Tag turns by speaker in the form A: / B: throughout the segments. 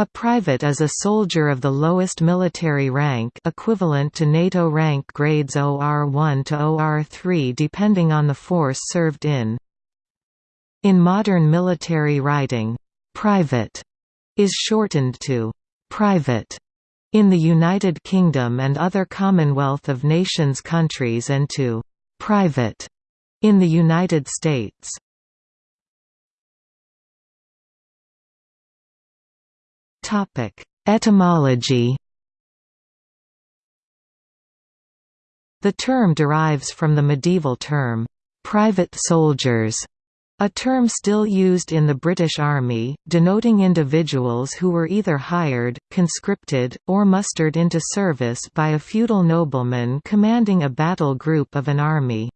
A: A private is a soldier of the lowest military rank equivalent to NATO rank grades OR1 to OR3 depending on the force served in. In modern military writing, "'private' is shortened to "'private' in the United Kingdom and other Commonwealth of Nations countries and to "'private' in the United States. Etymology The term derives from the medieval term, "'private soldiers' a term still used in the British Army, denoting individuals who were either hired, conscripted, or mustered into service by a feudal nobleman commanding a battle group of an army.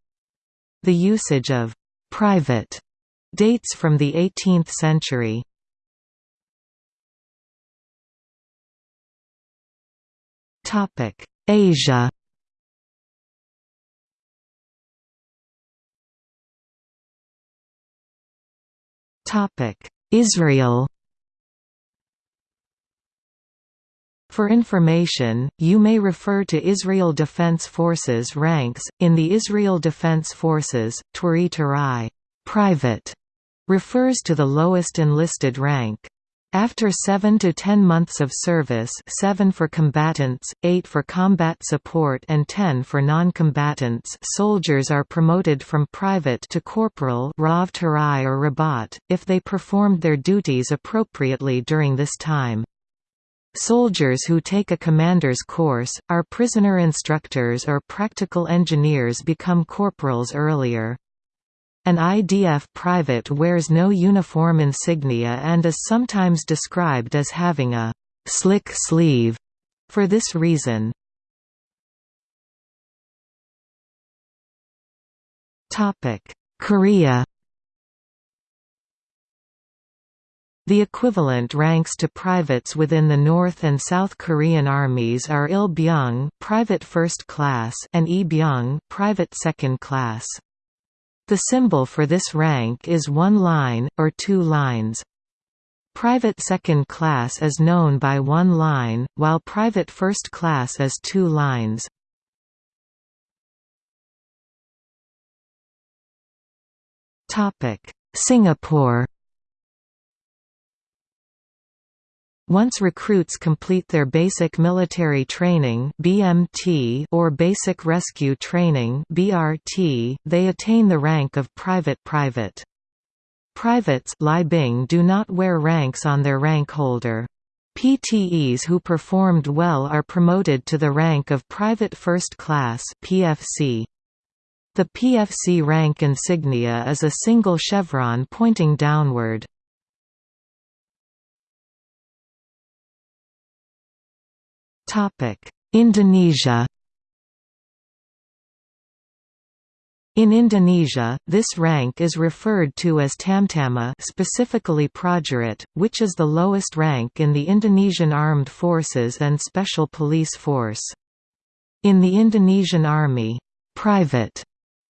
A: The usage of «private» dates from the 18th century. Topic: Asia. Topic: Israel. For information, you may refer to Israel Defense Forces ranks. In the Israel Defense Forces, Turi Turai, private, refers to the lowest enlisted rank. After 7 to 10 months of service 7 for combatants, 8 for combat support and 10 for non-combatants soldiers are promoted from private to corporal Rav Tarai or Rabat, if they performed their duties appropriately during this time. Soldiers who take a commander's course, are prisoner instructors or practical engineers become corporals earlier. An IDF private wears no uniform insignia and is sometimes described as having a «slick sleeve» for this reason. Korea The equivalent ranks to privates within the North and South Korean armies are Il-byung, private first class, and E-byung, private second class. The symbol for this rank is one line, or two lines. Private second class is known by one line, while private first class is two lines. Singapore Once recruits complete their Basic Military Training (BMT) or Basic Rescue Training (BRT), they attain the rank of private private. Privates do not wear ranks on their rank holder. PTEs who performed well are promoted to the rank of Private First Class (PFC). The PFC rank insignia is a single chevron pointing downward. Indonesia In Indonesia, this rank is referred to as Tamtama specifically Prajurit, which is the lowest rank in the Indonesian Armed Forces and Special Police Force. In the Indonesian Army, private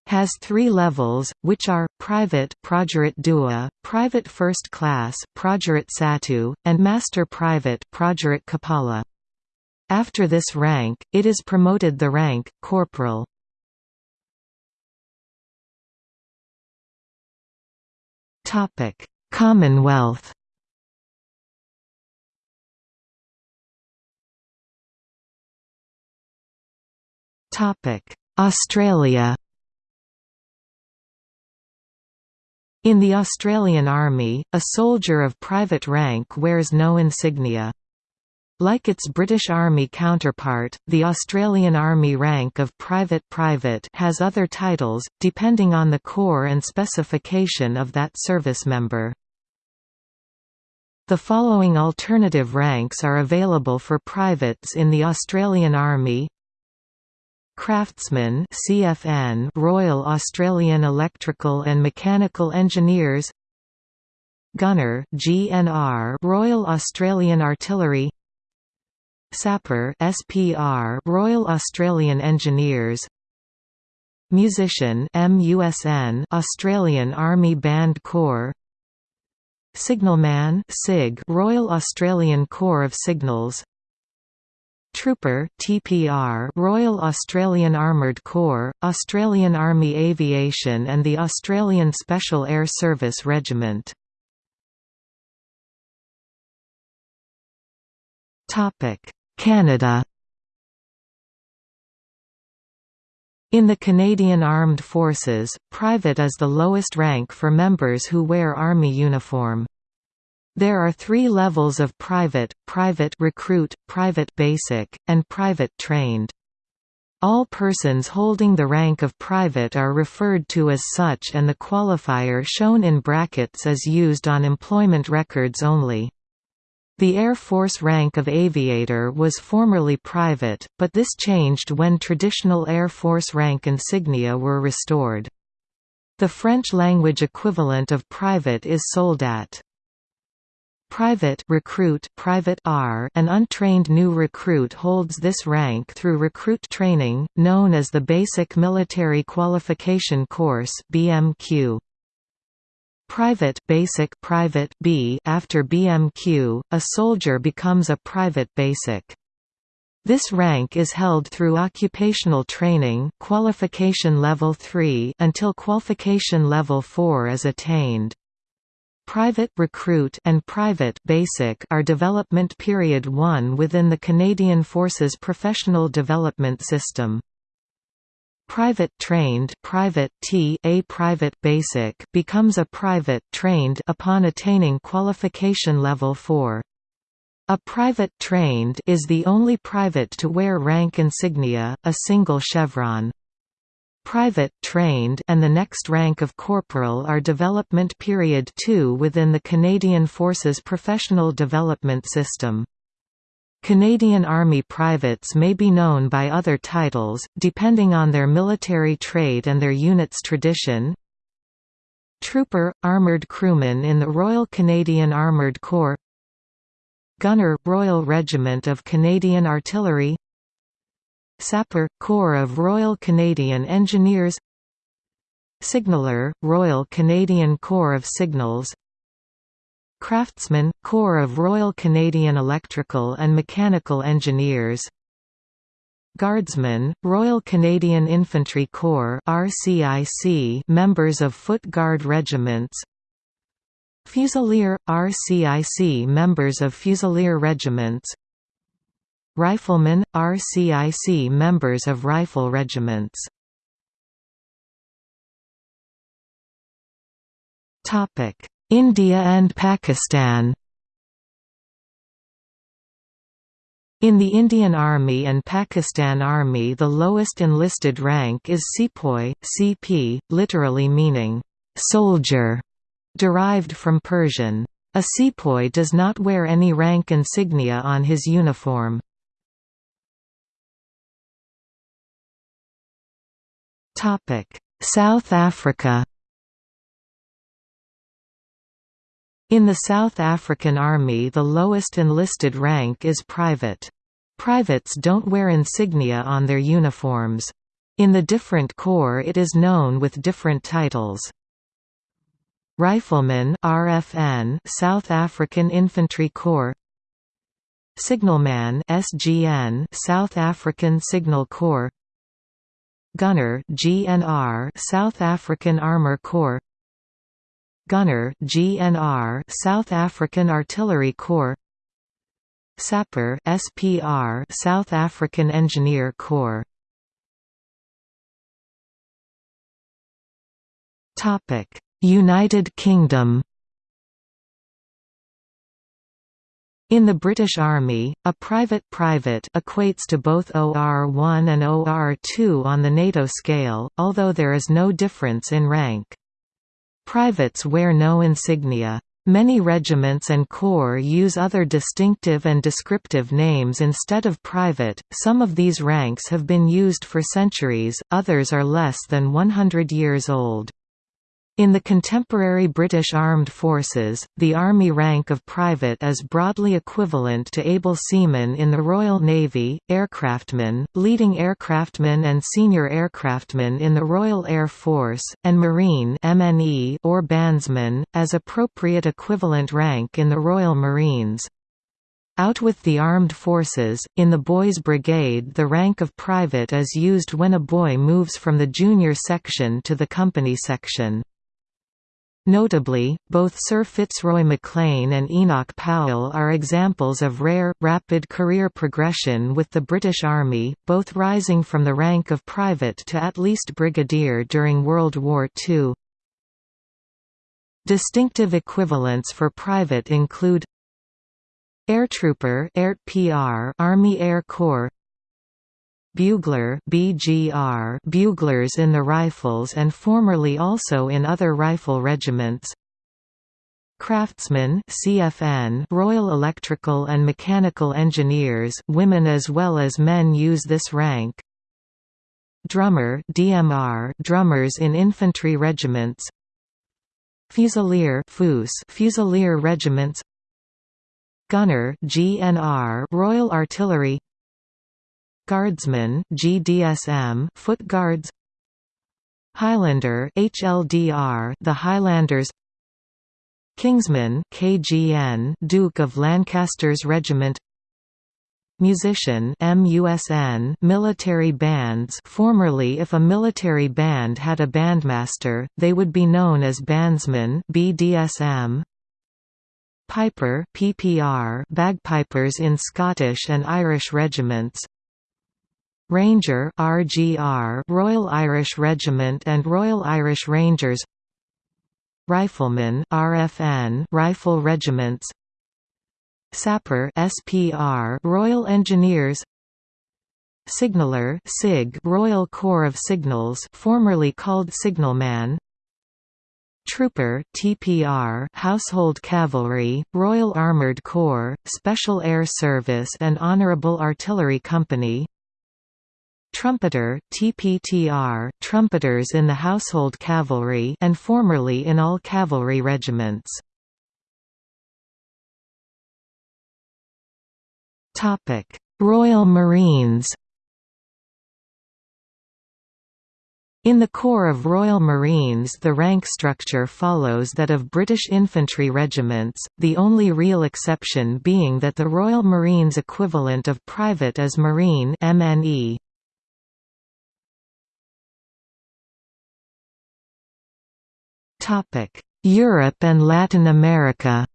A: has three levels, which are, Private Prajurit Dua, Private First Class Prajurit Satu, and Master Private Prajurit Kepala. After this rank, it is promoted the rank, corporal. Commonwealth Australia In the Australian Army, a soldier of private rank wears no insignia. Like its British Army counterpart, the Australian Army rank of Private Private has other titles, depending on the corps and specification of that service member. The following alternative ranks are available for privates in the Australian Army. Craftsman CFN Royal Australian Electrical and Mechanical Engineers. Gunner GNR Royal Australian Artillery Sapper SPR Royal Australian Engineers. Musician MUSN Australian Army Band Corps. Signalman SIG Royal Australian Corps of Signals. Trooper TPR Royal Australian Armoured Corps, Australian Army Aviation and the Australian Special Air Service Regiment. Canada In the Canadian Armed Forces, private is the lowest rank for members who wear Army uniform. There are three levels of private, private recruit, private basic, and private trained. All persons holding the rank of private are referred to as such and the qualifier shown in brackets is used on employment records only. The Air Force rank of aviator was formerly private, but this changed when traditional Air Force rank insignia were restored. The French-language equivalent of private is soldat. Private recruit private R an untrained new recruit holds this rank through recruit training, known as the Basic Military Qualification Course BMQ. Private basic private B after BMQ, a soldier becomes a private basic. This rank is held through occupational training qualification level 3 until qualification level 4 is attained. Private recruit and private basic are development period 1 within the Canadian Forces professional development system. Private trained private T a private basic becomes a private trained upon attaining qualification level 4. A private trained is the only private to wear rank insignia, a single chevron. Private trained and the next rank of corporal are development period 2 within the Canadian Forces professional development system. Canadian Army privates may be known by other titles, depending on their military trade and their unit's tradition. Trooper – Armoured Crewman in the Royal Canadian Armoured Corps. Gunner – Royal Regiment of Canadian Artillery. Sapper – Corps of Royal Canadian Engineers. Signaller – Royal Canadian Corps of Signals Craftsman – Corps of Royal Canadian Electrical and Mechanical Engineers. Guardsmen, Royal Canadian Infantry Corps RCIC members of Foot Guard regiments. Fusilier – RCIC members of Fusilier regiments. Riflemen, RCIC members of rifle regiments India and Pakistan In the Indian Army and Pakistan Army the lowest enlisted rank is Sepoy, CP, literally meaning, "'soldier", derived from Persian. A sepoy does not wear any rank insignia on his uniform. South Africa In the South African Army the lowest enlisted rank is private. Privates don't wear insignia on their uniforms. In the different corps it is known with different titles. Rifleman RFN South African Infantry Corps Signalman SGN South African Signal Corps Gunner GNR South African Armour Corps Gunner GNR South African Artillery Corps. Sapper SPR South African Engineer Corps. Topic United Kingdom. In the British Army, a private private equates to both OR1 and OR2 on the NATO scale, although there is no difference in rank. Privates wear no insignia. Many regiments and corps use other distinctive and descriptive names instead of private. Some of these ranks have been used for centuries, others are less than 100 years old. In the contemporary British Armed Forces, the Army rank of private is broadly equivalent to able seaman in the Royal Navy, aircraftman, leading aircraftman and senior aircraftman in the Royal Air Force, and Marine MNE or bandsman, as appropriate equivalent rank in the Royal Marines. Out with the armed forces, in the Boys Brigade the rank of private is used when a boy moves from the junior section to the company section. Notably, both Sir Fitzroy MacLean and Enoch Powell are examples of rare, rapid career progression with the British Army, both rising from the rank of private to at least brigadier during World War II. Distinctive equivalents for private include Air Airtrooper Army Air Corps Bugler BGR buglers in the rifles and formerly also in other rifle regiments. Craftsman CFN Royal Electrical and Mechanical Engineers women as well as men use this rank. Drummer DMR drummers in infantry regiments. Fusilier FUS Fusilier regiments. Gunner GNR Royal Artillery Guardsman GDSM Foot Guards. Highlander HLDR The Highlanders. Kingsman KGN Duke of Lancaster's Regiment. Musician MUSN military bands. Formerly if a military band had a bandmaster they would be known as bandsmen BDSM Piper PPR bagpipers in Scottish and Irish regiments Ranger RGR Royal Irish Regiment and Royal Irish Rangers. Rifleman RFN Rifle Regiments. Sapper SPR Royal Engineers. Signaller SIG Royal Corps of Signals formerly called Signalman. Trooper TPR Household Cavalry, Royal Armoured Corps, Special Air Service and Honourable Artillery Company Trumpeter TPTR, trumpeters in the Household Cavalry and formerly in all cavalry regiments. Royal Marines In the Corps of Royal Marines the rank structure follows that of British infantry regiments, the only real exception being that the Royal Marines equivalent of private is Marine MNE. Europe and Latin America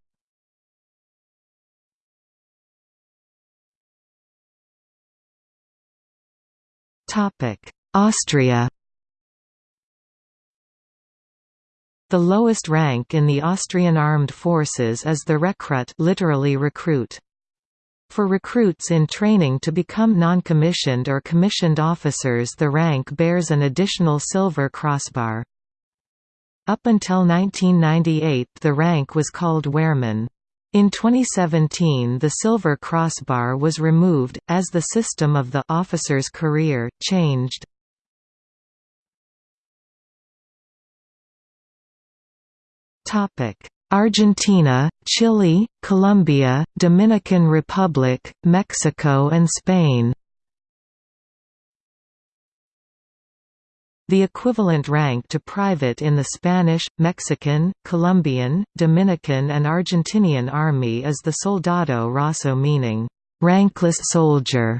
A: Austria The lowest rank in the Austrian armed forces is the Rekrut literally recruit. For recruits in training to become non-commissioned or commissioned officers the rank bears an additional silver crossbar. Up until 1998 the rank was called Wehrmann. In 2017 the silver crossbar was removed, as the system of the officer's career, changed. Argentina, Chile, Colombia, Dominican Republic, Mexico and Spain The equivalent rank to private in the Spanish, Mexican, Colombian, Dominican and Argentinian army is the soldado raso meaning, "...rankless soldier",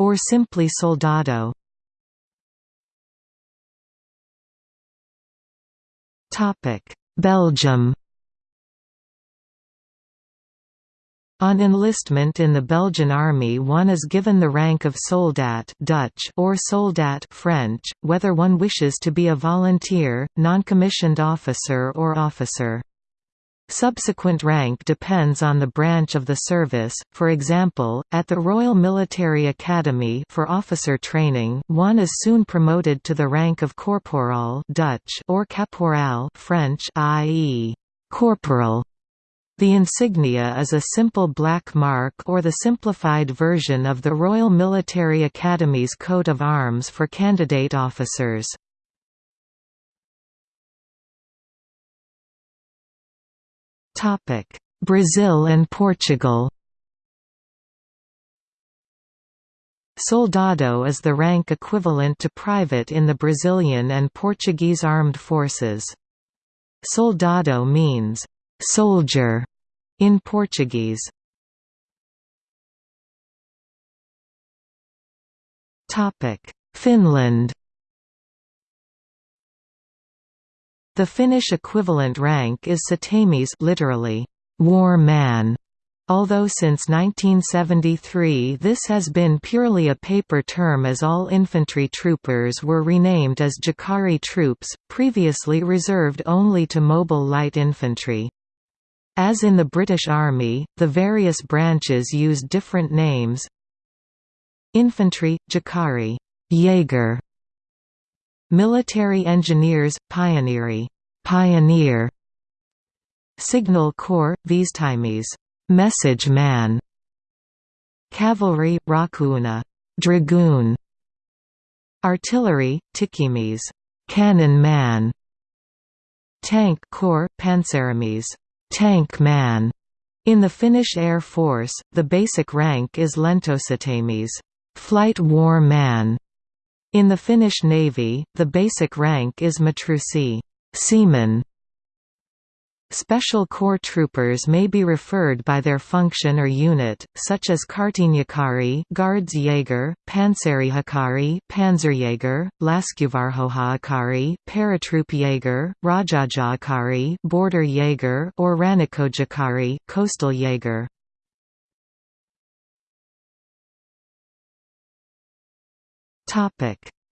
A: or simply soldado. Belgium On enlistment in the Belgian army one is given the rank of soldat Dutch or soldat French, whether one wishes to be a volunteer, non-commissioned officer or officer. Subsequent rank depends on the branch of the service, for example, at the Royal Military Academy for officer training, one is soon promoted to the rank of corporal Dutch or caporal French i.e. corporal. The insignia is a simple black mark or the simplified version of the Royal Military Academy's coat of arms for candidate officers. Brazil and Portugal Soldado is the rank equivalent to private in the Brazilian and Portuguese armed forces. Soldado means, "'soldier' in Portuguese. Topic: Finland The Finnish equivalent rank is Sotamies literally, war man, Although since 1973 this has been purely a paper term as all infantry troopers were renamed as Jääkäri troops, previously reserved only to mobile light infantry. As in the British Army, the various branches use different names. Infantry, Jääkäri. Jaeger. Military Engineers, Pioneeri. Pioneer. Signal Corps, Viestimies Message man. Cavalry, Rakuuna. Dragoon. Artillery, Tykkimies Cannon man. Tank Corps, Panzerarmees Tank man in the Finnish Air Force, the basic rank is Lentosotamies flight war man. In the Finnish Navy, the basic rank is Matruusi seaman. Special Corps troopers may be referred by their function or unit, such as Kaartinjääkäri Guards Jaeger, Panssarijääkäri Panzerjäger, Laskuvarjojääkäri Paratroopjäger, Rajajääkäri Border Jaeger or Rannikkojääkäri Coastal Jaeger.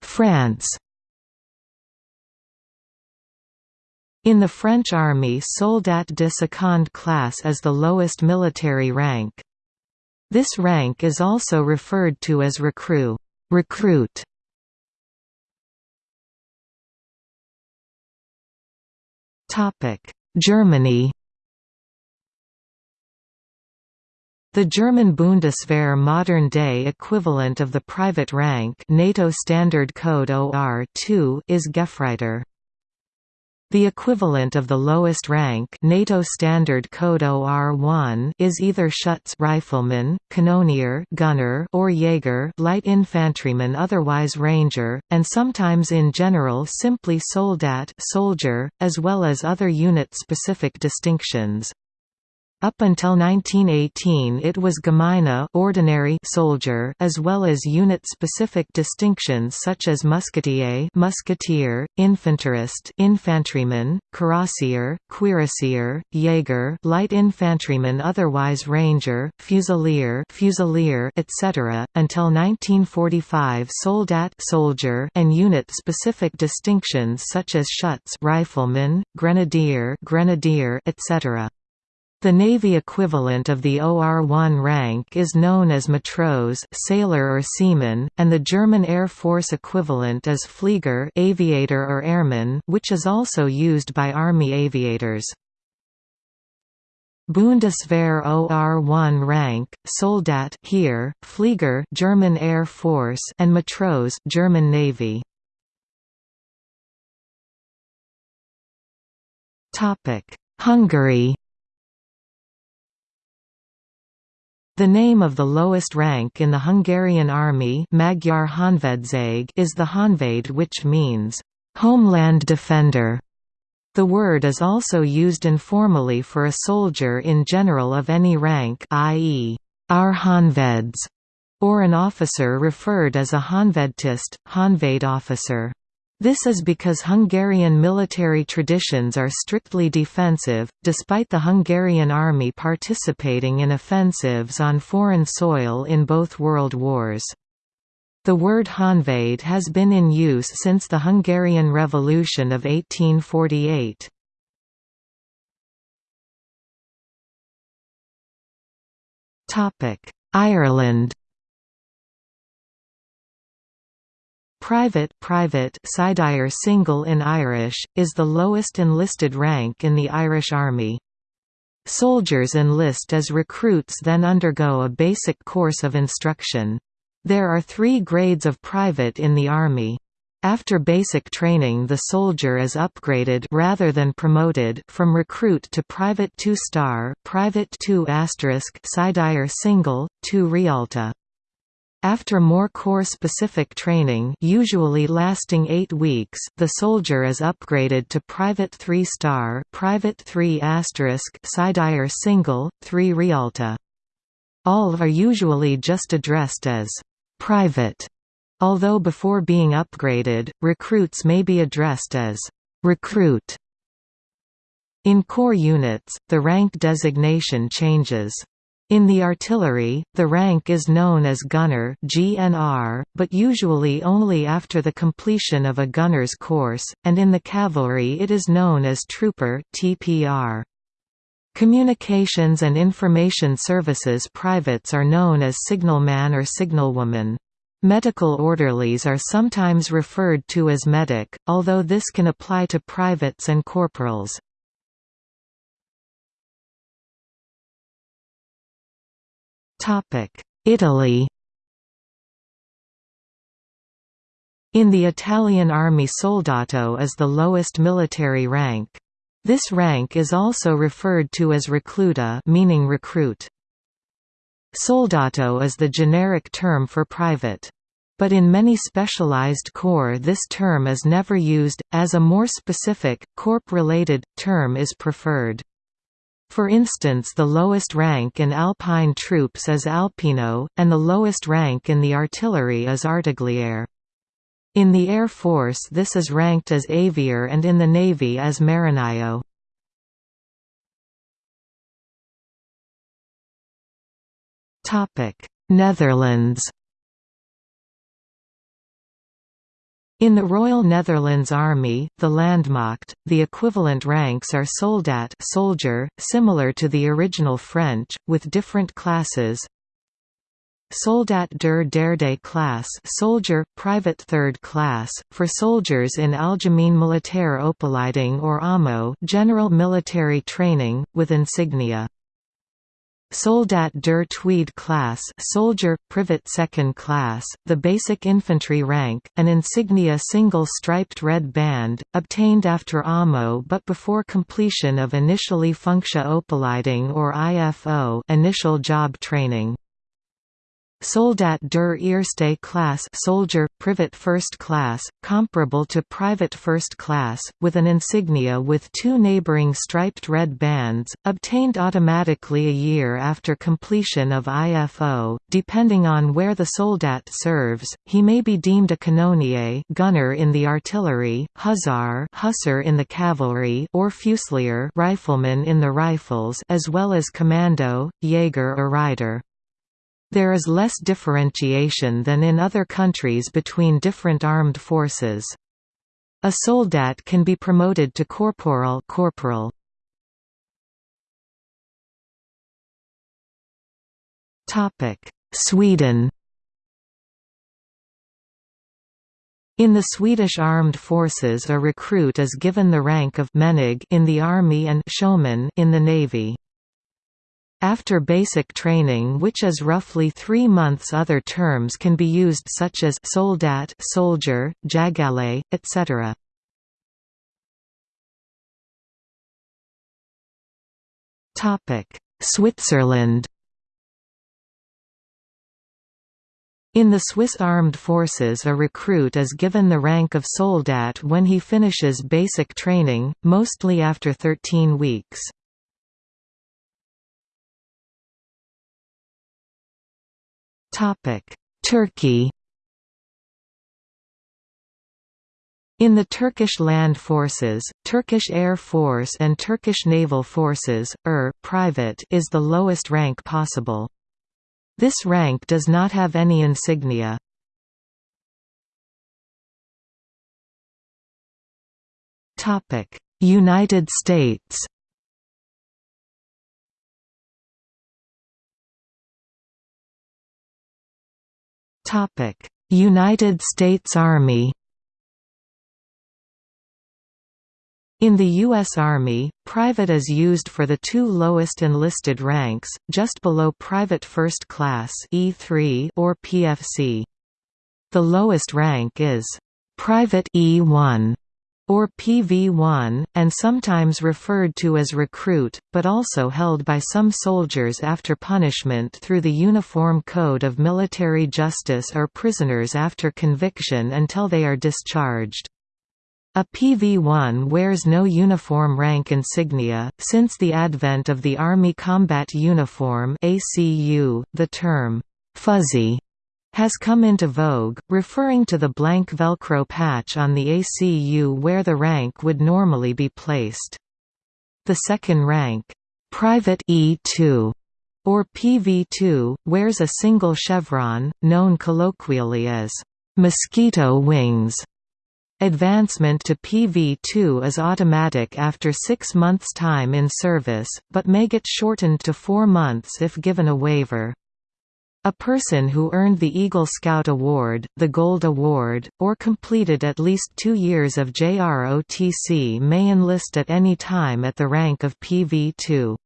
A: France In the French army soldat de seconde classe is the lowest military rank. This rank is also referred to as recrue recruit". Germany The German Bundeswehr modern-day equivalent of the private rank NATO Standard Code OR-2 is Gefreiter. The equivalent of the lowest rank NATO Standard Code OR-1 is either Schütz rifleman, Kanonier gunner or Jaeger light infantryman otherwise ranger, and sometimes in general simply Soldat soldier, as well as other unit-specific distinctions. Up until 1918 it was Gemeine ordinary soldier as well as unit-specific distinctions such as musketeer musketeer, infanterist infantryman, cuirassier, cuirassier, Jaeger light infantryman otherwise ranger, fusilier fusilier etc., until 1945 soldat soldier and unit-specific distinctions such as Schütz rifleman, grenadier grenadier etc. The Navy equivalent of the OR-1 rank is known as matros sailor or seaman, and the German Air Force equivalent is Flieger aviator or airman which is also used by Army aviators. Bundeswehr OR-1 rank, Soldat here, Flieger German Air Force and Matros German Navy. Hungary The name of the lowest rank in the Hungarian army Magyar Honvédség is the Honvéd which means, "...homeland defender". The word is also used informally for a soldier in general of any rank i.e., our Honveds, or an officer referred as a Honvédtiszt, Honvéd officer. This is because Hungarian military traditions are strictly defensive, despite the Hungarian army participating in offensives on foreign soil in both world wars. The word Honvéd has been in use since the Hungarian Revolution of 1848. Ireland Private, private Sidire single in Irish, is the lowest enlisted rank in the Irish Army. Soldiers enlist as recruits then undergo a basic course of instruction. There are three grades of private in the Army. After basic training the soldier is upgraded rather than promoted from recruit to private 2-star private 2 Sidire single, 2 Rialta. After more corps-specific training usually lasting eight weeks, the soldier is upgraded to Private 3-star Private 3 Sidier single, 3 Rialta. All are usually just addressed as «private», although before being upgraded, recruits may be addressed as «recruit». In corps units, the rank designation changes. In the artillery, the rank is known as gunner GNR, but usually only after the completion of a gunner's course, and in the cavalry it is known as trooper TPR. Communications and Information Services privates are known as signalman or signalwoman. Medical orderlies are sometimes referred to as medic, although this can apply to privates and corporals. Italy In the Italian army soldato is the lowest military rank. This rank is also referred to as recluta meaning recruit. Soldato is the generic term for private. But in many specialized corps this term is never used, as a more specific, corp-related, term is preferred. For instance the lowest rank in Alpine troops is Alpino, and the lowest rank in the artillery is Artigliere. In the Air Force this is ranked as aviator and in the Navy as marinaio. Netherlands In the Royal Netherlands Army, the Landmacht, the equivalent ranks are soldat soldier, similar to the original French, with different classes. Soldat der derde class soldier, private third class, for soldiers in Algemeen Militaire Opleiding or AMO general military training, with insignia. Soldat der Tweede class soldier, privet second class, the basic infantry rank, an insignia single striped red band, obtained after AMO but before completion of initially Functie Opleiding or IFO initial job training. Soldat der Eerste class soldier, privet first class, comparable to private first class, with an insignia with two neighboring striped red bands, obtained automatically a year after completion of IFO. Depending on where the soldat serves, he may be deemed a canonnier gunner in the artillery, hussar hussar in the cavalry or fusilier rifleman in the rifles as well as commando, Jaeger or rider. There is less differentiation than in other countries between different armed forces. A soldat can be promoted to corporal corporal. Sweden In the Swedish armed forces a recruit is given the rank of menig in the army and sjöman in the navy. After basic training which is roughly three months other terms can be used such as soldat soldier, jagale, etc. Switzerland In the Swiss Armed Forces a recruit is given the rank of soldat when he finishes basic training, mostly after 13 weeks. Turkey In the Turkish land forces, Turkish Air Force and Turkish Naval Forces, ER private is the lowest rank possible. This rank does not have any insignia. United States United States Army In the U.S. Army, private is used for the two lowest enlisted ranks, just below private first class E3 or PFC. The lowest rank is Private E1 or PV1, and sometimes referred to as recruit, but also held by some soldiers after punishment through the Uniform Code of Military Justice or prisoners after conviction until they are discharged. A PV-1 wears no uniform rank insignia. Since the advent of the Army Combat Uniform (ACU), the term "fuzzy" has come into vogue, referring to the blank Velcro patch on the ACU where the rank would normally be placed. The second rank, Private E2, or PV2, wears a single chevron, known colloquially as mosquito wings. Advancement to PV2 is automatic after six months' time in service, but may get shortened to four months if given a waiver. A person who earned the Eagle Scout Award, the Gold Award, or completed at least two years of JROTC may enlist at any time at the rank of PV2.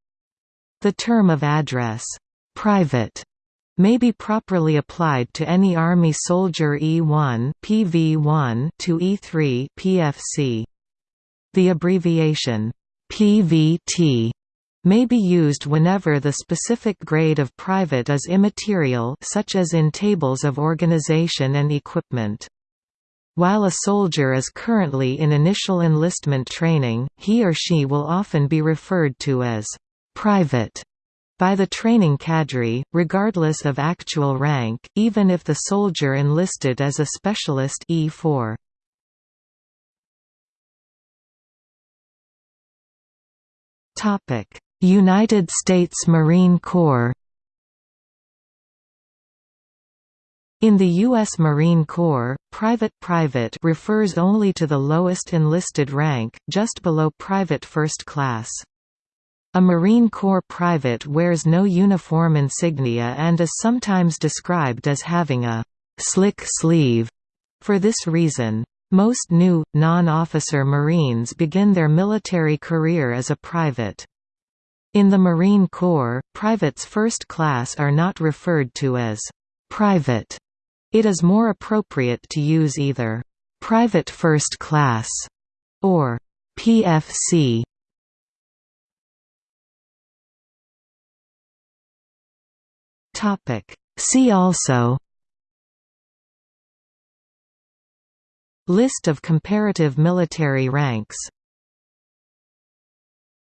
A: The term of address, private, may be properly applied to any Army soldier E1 PV1 to E3 PFC. The abbreviation PVT may be used whenever the specific grade of private is immaterial such as in tables of organization and equipment. While a soldier is currently in initial enlistment training, he or she will often be referred to as «private» by the training cadre, regardless of actual rank, even if the soldier enlisted as a specialist E4. Topic United States Marine Corps In the U.S. Marine Corps, private private refers only to the lowest enlisted rank, just below private first class. A Marine Corps private wears no uniform insignia and is sometimes described as having a «slick sleeve». For this reason, most new, non-officer Marines begin their military career as a private. In the Marine Corps, privates first class are not referred to as «private». It is more appropriate to use either «private first class» or «PFC». Topic See also List of comparative military ranks